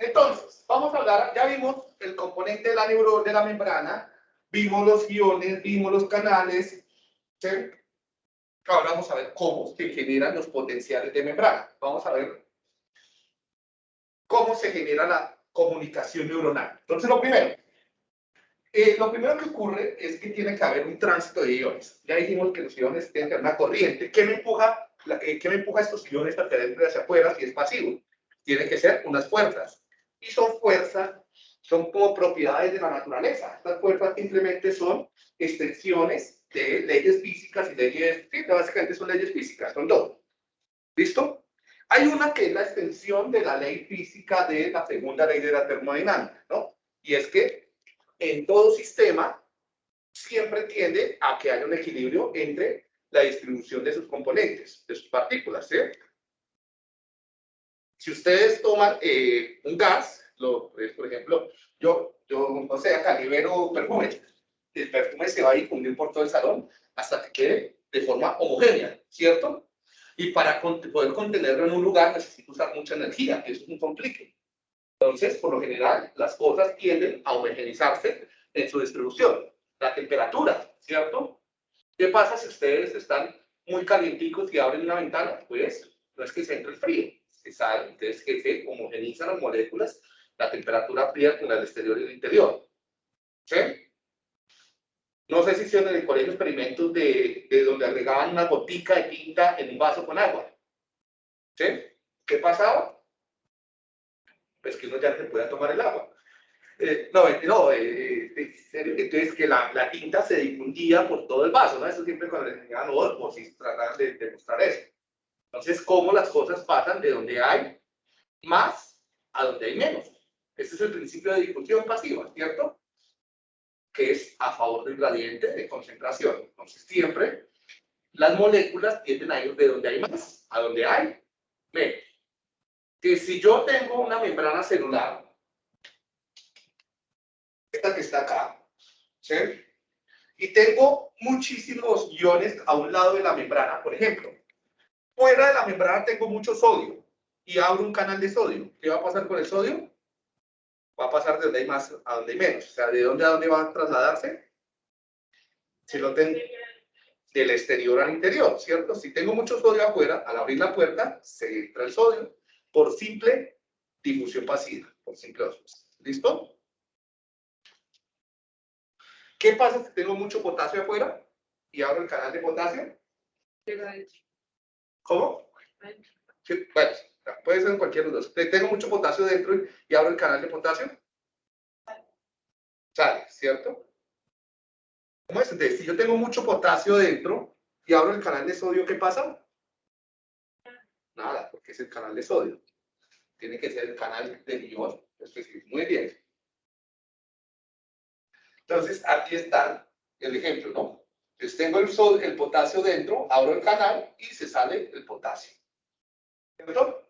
Entonces, vamos a hablar, ya vimos el componente de la neurona de la membrana, vimos los iones, vimos los canales, ¿sí? Ahora vamos a ver cómo se generan los potenciales de membrana. Vamos a ver cómo se genera la comunicación neuronal. Entonces, lo primero, eh, lo primero que ocurre es que tiene que haber un tránsito de iones. Ya dijimos que los iones tienen que haber una corriente. ¿Qué me empuja, eh, ¿qué me empuja estos iones hacia adentro y hacia afuera si es pasivo? Tiene que ser unas fuerzas. Y son fuerzas, son como propiedades de la naturaleza. Estas fuerzas simplemente son extensiones de leyes físicas y leyes, sí, básicamente son leyes físicas, son dos. ¿Listo? Hay una que es la extensión de la ley física de la segunda ley de la termodinámica, ¿no? Y es que en todo sistema siempre tiende a que haya un equilibrio entre la distribución de sus componentes, de sus partículas, ¿sí? Si ustedes toman eh, un gas, lo, pues, por ejemplo, yo, yo, no sé, acá libero perfume, el perfume se va a difundir por todo el salón hasta que quede de forma homogénea, ¿cierto? Y para poder contenerlo en un lugar necesito usar mucha energía, que eso es un complique. Entonces, por lo general, las cosas tienden a homogeneizarse en su distribución. La temperatura, ¿cierto? ¿Qué pasa si ustedes están muy calienticos y abren una ventana? Pues no es que se entre el frío, se sale, entonces que se homogenizan las moléculas, la temperatura fría con el exterior y el interior. ¿Sí? No sé si hicieron en el colegio experimentos de, de donde agregaban una gotica de tinta en un vaso con agua. ¿Sí? ¿Qué pasaba? Pues que uno ya se podía tomar el agua. Eh, no, eh, no eh, entonces que la, la, tinta se difundía por todo el vaso, ¿no? Eso siempre cuando les enseñaban por si trataban de demostrar eso. Entonces, cómo las cosas pasan de donde hay más a donde hay menos. Ese es el principio de difusión pasiva, ¿cierto? que es a favor del gradiente de concentración. Entonces, siempre las moléculas tienden a ir de donde hay más a donde hay menos. Que si yo tengo una membrana celular, esta que está acá, ¿sí? Y tengo muchísimos iones a un lado de la membrana, por ejemplo. Fuera de la membrana tengo mucho sodio y abro un canal de sodio. ¿Qué va a pasar con el sodio? va a pasar de donde hay más a donde hay menos. O sea, ¿de dónde a dónde va a trasladarse? Si lo tengo del exterior al interior, ¿cierto? Si tengo mucho sodio afuera, al abrir la puerta, se entra el sodio por simple difusión pasiva, por simple osmosis. ¿Listo? ¿Qué pasa si tengo mucho potasio afuera y abro el canal de potasio? ¿Cómo? Sí, bueno, Puede ser en cualquier de los dos. Tengo mucho potasio dentro y abro el canal de potasio. Sale, ¿cierto? ¿Cómo es? Si yo tengo mucho potasio dentro y abro el canal de sodio, ¿qué pasa? Nada, porque es el canal de sodio. Tiene que ser el canal de ion Muy bien. Entonces, aquí está el ejemplo, ¿no? Entonces, tengo el, sodio, el potasio dentro, abro el canal y se sale el potasio. ¿Cierto?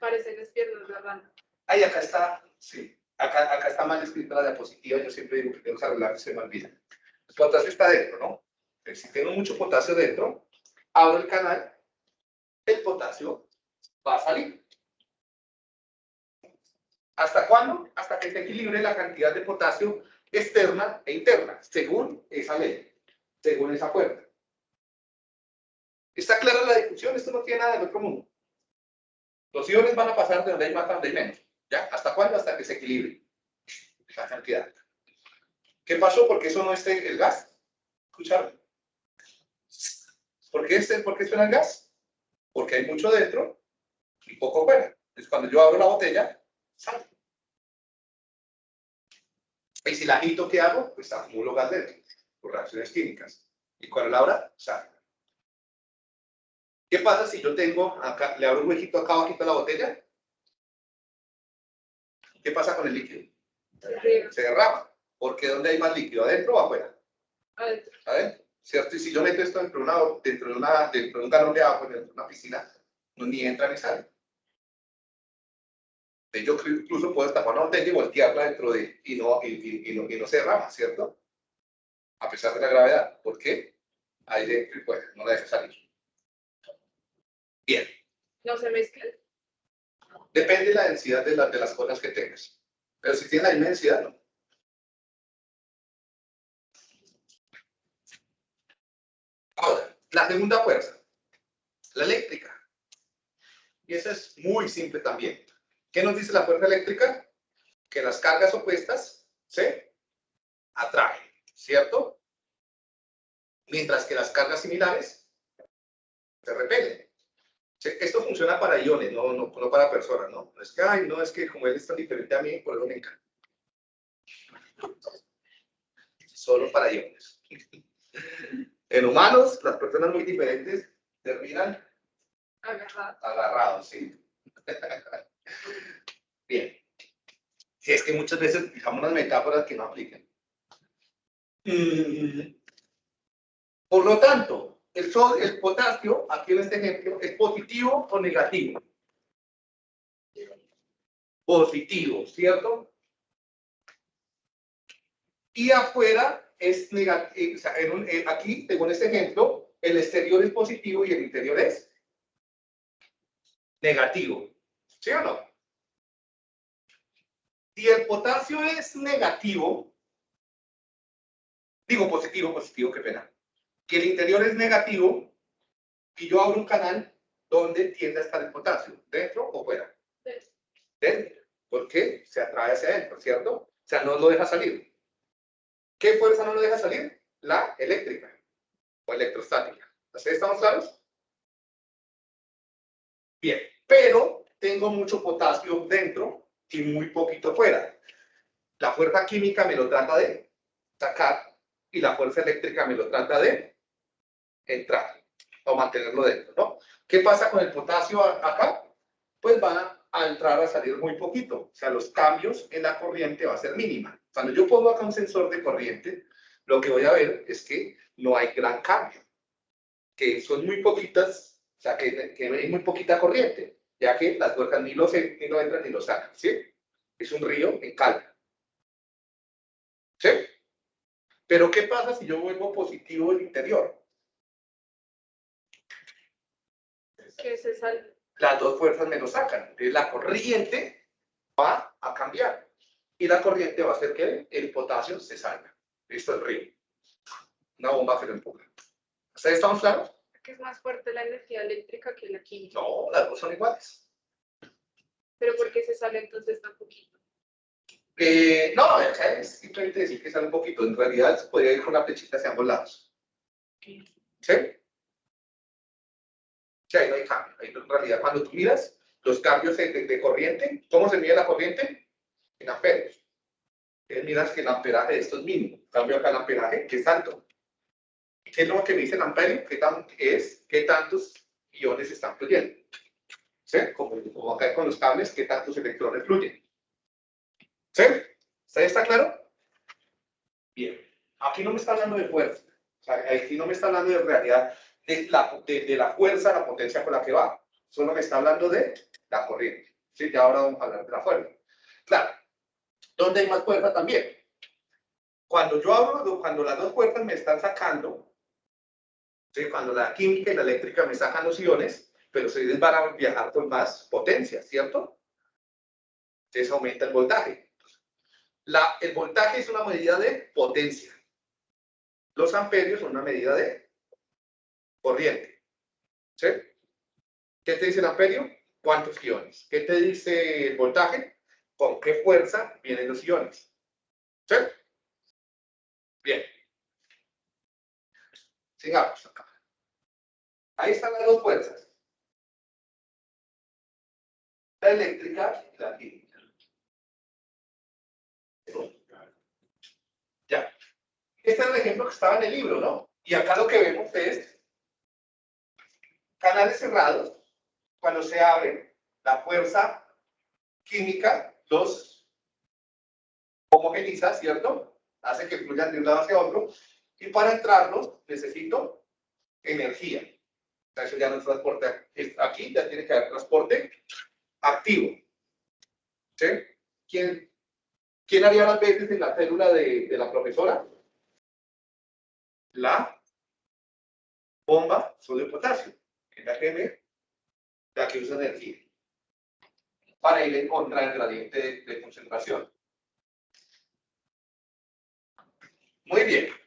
Parece que es piernas la rana. Ahí, acá está, sí. Acá, acá está mal escrita la diapositiva, yo siempre digo que tengo que arreglar, se me olvida. El potasio está dentro, ¿no? Si tengo mucho potasio dentro, abro el canal, el potasio va a salir. ¿Hasta cuándo? Hasta que se equilibre la cantidad de potasio externa e interna, según esa ley, según esa puerta. ¿Está clara la discusión? Esto no tiene nada de otro mundo. Los iones van a pasar de donde hay más a donde hay menos. ¿Ya? ¿Hasta cuándo? Hasta que se equilibre la cantidad. ¿Qué pasó? Porque eso no es el gas. ¿Escucharon? ¿Por qué, este, ¿Por qué suena el gas? Porque hay mucho dentro y poco fuera. Entonces, cuando yo abro la botella, sale. Y si la agito, ¿qué hago? Pues acumulo gas dentro, por reacciones químicas. Y cuando la abra, sale. ¿Qué pasa si yo tengo acá, le abro un huequito acá abajito a la botella? ¿Qué pasa con el líquido? Se derrama. Porque ¿dónde hay más líquido? ¿Adentro o afuera? Adentro. ¿Adentro? ¿Cierto? Y si yo meto esto dentro de, una, dentro de, una, dentro de un galón de agua, dentro de una piscina, no, ni entra ni sale. Yo incluso puedo tapar una botella y voltearla dentro de, y no, y, y, no, y no se derrama, ¿cierto? A pesar de la gravedad. ¿Por qué? Ahí dentro y fuera, no la deja salir. Bien. ¿No se mezclan? Depende de la densidad de, la- de las cosas que tengas. Pero si tiene la misma densidad, no. Ahora, la segunda fuerza, la eléctrica. Y esa es muy simple también. ¿Qué nos dice la fuerza eléctrica? Que las cargas opuestas se atraen, ¿cierto? Mientras que las cargas similares se repelen. Esto funciona para iones, no, no, no para personas, ¿no? No es que, ay, no, es que como él es tan diferente a mí, por eso me encanta. Solo para iones. En humanos, las personas muy diferentes terminan Agarrado. agarrados, ¿sí? Bien. Sí, es que muchas veces fijamos unas metáforas que no aplican. Mm. Por lo tanto, el, sol, el potasio, aquí en este ejemplo, es positivo o negativo. Positivo, ¿cierto? Y afuera es negativo, o sea, en en- aquí, este ejemplo, el exterior es positivo y el interior es negativo. ¿Sí o no? Si el potasio es negativo, digo positivo, positivo, qué pena, que el interior es negativo y yo abro un canal donde tiende a estar el potasio, dentro o fuera. Dentro. ¿Por qué? Se atrae hacia adentro, ¿cierto? O sea, no lo deja salir. ¿Qué fuerza no lo deja salir? La eléctrica o electrostática. ¿Así estamos claros? Bien, pero tengo mucho potasio dentro y muy poquito fuera. La fuerza química me lo trata de sacar y la fuerza eléctrica me lo trata de entrar o mantenerlo dentro, ¿no? ¿Qué pasa con el potasio acá? Pues va a entrar a salir muy poquito. O sea, los cambios en la corriente va a ser mínima. Cuando yo pongo acá un sensor de corriente, lo que voy a ver es que no hay gran cambio. Que son muy poquitas, o sea, que, que hay muy poquita corriente, ya que las tuercas ni lo, se- ni lo entran ni lo sacan, ¿sí? Es un río en calma. ¿Sí? Pero ¿qué pasa si yo vuelvo positivo el interior? Que se sale. las dos fuerzas me lo sacan. Entonces la corriente va a cambiar. Y la corriente va a hacer que el potasio se salga. Listo, el río. Una bomba que lo empuja. ¿Ustedes estamos claros? Que es más fuerte la energía eléctrica que la química. No, las dos son iguales. Pero ¿por qué se sale entonces tan poquito? Eh, no, o sea, es simplemente decir que sale un poquito. En realidad se podría ir con la flechita hacia ambos lados. ¿Sí? Sí, ahí no hay cambio. Ahí en realidad, cuando tú miras los cambios de, de- de corriente, ¿cómo se mide la corriente? En amperios. Entonces miras que el amperaje de esto es mínimo. Cambio acá el amperaje, que es alto. ¿Qué es lo que me dice el amperio? ¿Qué tan, es qué tantos iones están fluyendo? ¿Sí? Como, como acá con los cables, ¿qué tantos electrones fluyen? ¿Sí? ¿Está, claro? Bien. Aquí no me está hablando de fuerza. O sea, aquí no me está hablando de realidad de la, de, de la fuerza, la potencia con la que va. Solo me está hablando de la corriente. ¿Sí? Ya ahora vamos a hablar de la fuerza. Claro. ¿Dónde hay más fuerza también? Cuando yo hablo, cuando las dos fuerzas me están sacando, cuando la química y la eléctrica me sacan los iones, pero ustedes van a viajar con más potencia, ¿cierto? Entonces aumenta el voltaje. El voltaje es una medida de potencia. Los amperios son una medida de corriente. ¿Qué te dice el amperio? ¿Cuántos iones? ¿Qué te dice el voltaje? ¿Con qué fuerza vienen los iones? ¿Sí? Bien. Ahí están las dos fuerzas. La eléctrica y la química. Ya. Este es el ejemplo que estaba en el libro, ¿no? Y acá lo que vemos es canales cerrados. Cuando se abre, la fuerza química los homogeniza, ¿cierto? Hace que fluyan de un lado hacia otro. Y para entrarlos necesito energía. Eso ya no es transporte. Aquí ya tiene que haber transporte activo. ¿Sí? ¿Quién, quién haría las veces en la célula de, la profesora? La bomba sodio potasio, que es la me- la que usa energía. para ir en contra del gradiente de concentración. Muy bien.